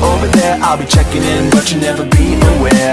over there. I'll be checking in, but you never be aware.